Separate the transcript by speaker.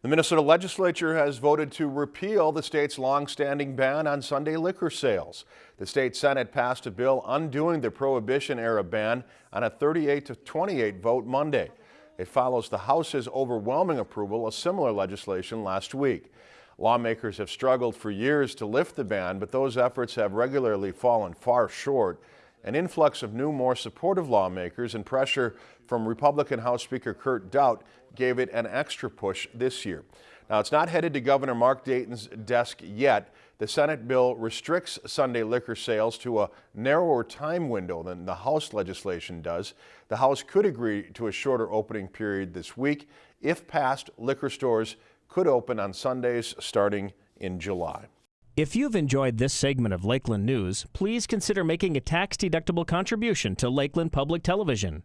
Speaker 1: The Minnesota legislature has voted to repeal the state's long-standing ban on Sunday liquor sales. The state Senate passed a bill undoing the Prohibition-era ban on a 38 to 28 vote Monday. It follows the House's overwhelming approval of similar legislation last week. Lawmakers have struggled for years to lift the ban, but those efforts have regularly fallen far short. An influx of new, more supportive lawmakers and pressure from Republican House Speaker Kurt Daudt gave it an extra push this year. Now, it's not headed to Governor Mark Dayton's desk yet. The Senate bill restricts Sunday liquor sales to a narrower time window than the House legislation does. The House could agree to a shorter opening period this week. If passed, liquor stores could open on Sundays starting in July.
Speaker 2: If you've enjoyed this segment of Lakeland News, please consider making a tax-deductible contribution to Lakeland Public Television.